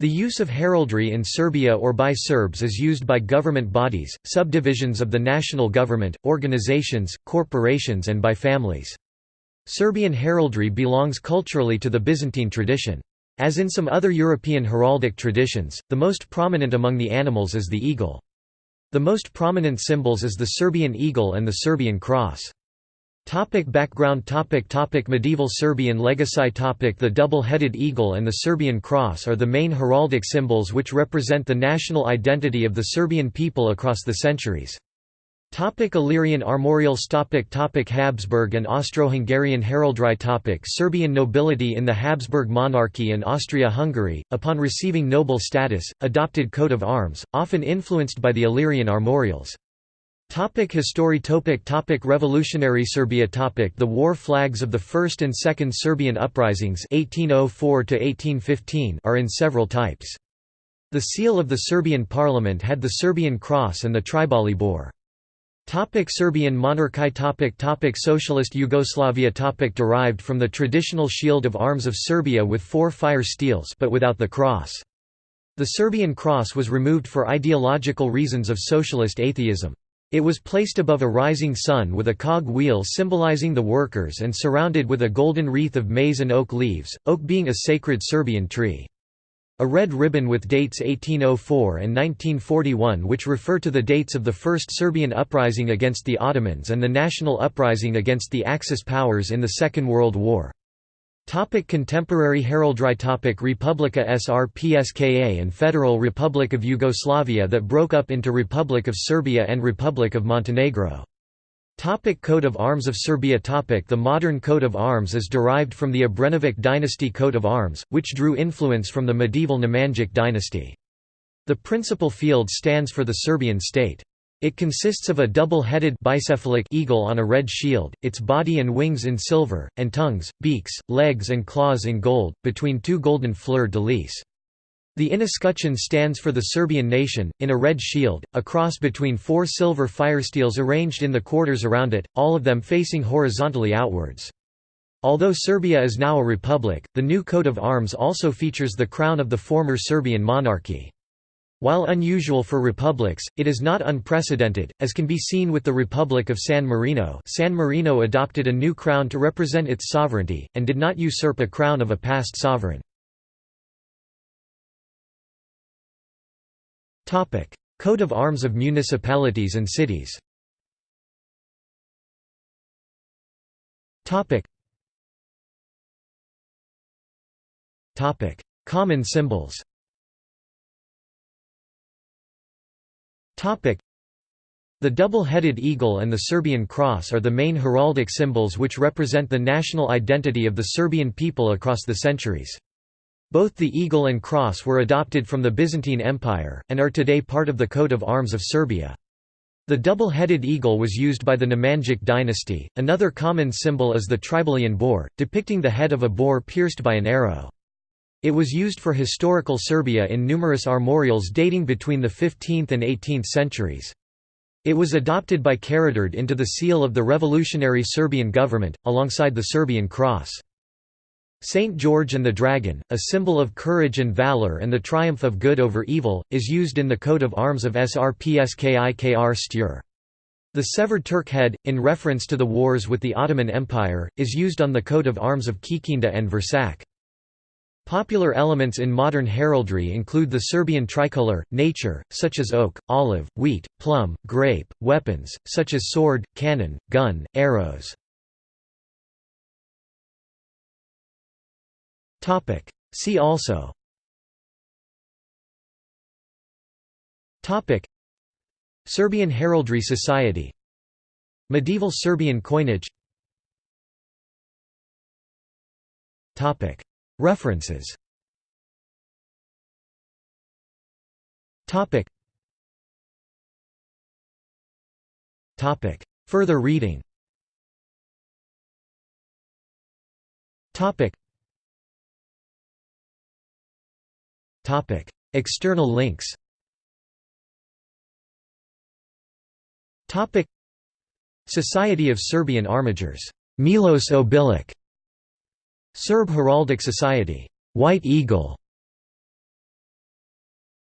The use of heraldry in Serbia or by Serbs is used by government bodies, subdivisions of the national government, organizations, corporations and by families. Serbian heraldry belongs culturally to the Byzantine tradition. As in some other European heraldic traditions, the most prominent among the animals is the eagle. The most prominent symbols is the Serbian eagle and the Serbian cross. Topic background topic topic Medieval Serbian legacy topic The double-headed eagle and the Serbian cross are the main heraldic symbols which represent the national identity of the Serbian people across the centuries. Topic Illyrian armorials topic topic Habsburg and Austro-Hungarian heraldry topic Serbian nobility in the Habsburg monarchy and Austria-Hungary, upon receiving noble status, adopted coat of arms, often influenced by the Illyrian armorials. Topic history topic topic Revolutionary Serbia topic The war flags of the First and Second Serbian uprisings 1804 are in several types. The seal of the Serbian parliament had the Serbian cross and the Tribali boar. Topic Serbian monarchy topic topic Socialist Yugoslavia topic Derived from the traditional shield of arms of Serbia with four fire steels but without the cross. The Serbian cross was removed for ideological reasons of socialist atheism. It was placed above a rising sun with a cog wheel symbolizing the workers and surrounded with a golden wreath of maize and oak leaves, oak being a sacred Serbian tree. A red ribbon with dates 1804 and 1941 which refer to the dates of the First Serbian uprising against the Ottomans and the national uprising against the Axis powers in the Second World War. Topic contemporary heraldry topic Republika Srpska and Federal Republic of Yugoslavia that broke up into Republic of Serbia and Republic of Montenegro. Topic coat of arms of Serbia topic The modern coat of arms is derived from the Obrenović dynasty coat of arms, which drew influence from the medieval Nemanjić dynasty. The principal field stands for the Serbian state. It consists of a double-headed bicephalic eagle on a red shield, its body and wings in silver, and tongues, beaks, legs and claws in gold, between two golden fleur-de-lis. The inescutcheon stands for the Serbian nation, in a red shield, a cross between four silver firesteels arranged in the quarters around it, all of them facing horizontally outwards. Although Serbia is now a republic, the new coat of arms also features the crown of the former Serbian monarchy. While unusual for republics, it is not unprecedented, as can be seen with the Republic of San Marino. San Marino adopted a new crown to represent its sovereignty, and did not usurp a crown of a past sovereign. Coat of arms of municipalities and cities. Common symbols The double-headed eagle and the Serbian cross are the main heraldic symbols which represent the national identity of the Serbian people across the centuries. Both the eagle and cross were adopted from the Byzantine Empire, and are today part of the coat of arms of Serbia. The double-headed eagle was used by the Nemanjic dynasty. Another common symbol is the Tribalian boar, depicting the head of a boar pierced by an arrow. It was used for historical Serbia in numerous armorials dating between the 15th and 18th centuries. It was adopted by Karađorđe into the seal of the revolutionary Serbian government, alongside the Serbian cross. Saint George and the Dragon, a symbol of courage and valor and the triumph of good over evil, is used in the coat of arms of Srpski Krstur. The severed Turk head, in reference to the wars with the Ottoman Empire, is used on the coat of arms of Kikinda and Vršac. Popular elements in modern heraldry include the Serbian tricolor, nature, such as oak, olive, wheat, plum, grape, weapons, such as sword, cannon, gun, arrows. See also. Serbian Heraldry Society. Medieval Serbian coinage References. Topic. Topic. Further reading. Topic. Topic. External links. Topic. Society of Serbian Armigers Milos Obilic Serb Heraldic Society, White Eagle,